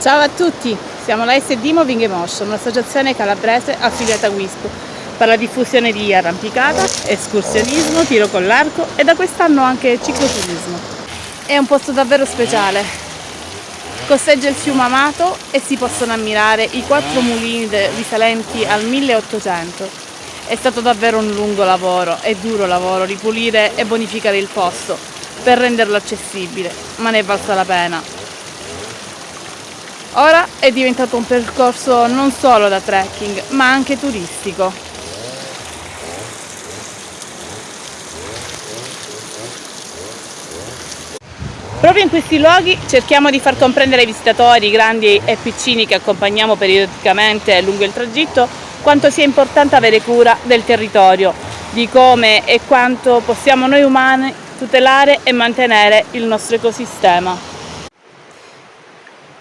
Ciao a tutti, siamo la SD Moving Emotion, un'associazione calabrese affiliata a WISP per la diffusione di arrampicata, escursionismo, tiro con l'arco e da quest'anno anche cicloturismo. È un posto davvero speciale. Costeggia il fiume Amato e si possono ammirare i quattro mulini risalenti al 1800. È stato davvero un lungo lavoro e duro lavoro ripulire e bonificare il posto per renderlo accessibile, ma ne è valsa la pena. Ora è diventato un percorso non solo da trekking, ma anche turistico. Proprio in questi luoghi cerchiamo di far comprendere ai visitatori, grandi e piccini che accompagniamo periodicamente lungo il tragitto, quanto sia importante avere cura del territorio, di come e quanto possiamo noi umani tutelare e mantenere il nostro ecosistema.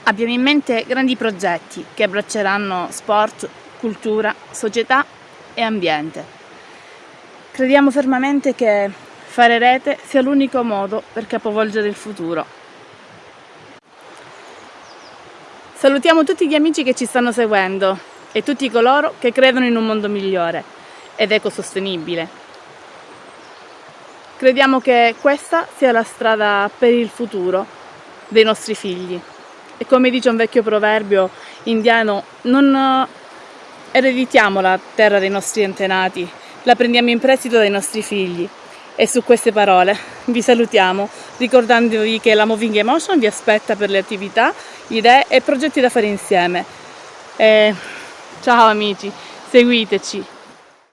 Abbiamo in mente grandi progetti che abbracceranno sport, cultura, società e ambiente. Crediamo fermamente che fare rete sia l'unico modo per capovolgere il futuro. Salutiamo tutti gli amici che ci stanno seguendo e tutti coloro che credono in un mondo migliore ed ecosostenibile. Crediamo che questa sia la strada per il futuro dei nostri figli. E come dice un vecchio proverbio indiano, non eh, ereditiamo la terra dei nostri antenati, la prendiamo in prestito dai nostri figli. E su queste parole vi salutiamo ricordandovi che la Moving Emotion vi aspetta per le attività, idee e progetti da fare insieme. E ciao amici, seguiteci!